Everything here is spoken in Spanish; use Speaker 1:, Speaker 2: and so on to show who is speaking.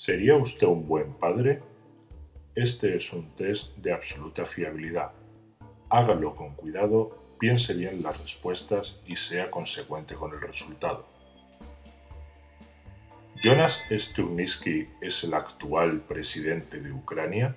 Speaker 1: ¿Sería usted un buen padre? Este es un test de absoluta fiabilidad. Hágalo con cuidado, piense bien las respuestas y sea consecuente con el resultado. ¿Jonas Stugnisky es el actual presidente de Ucrania?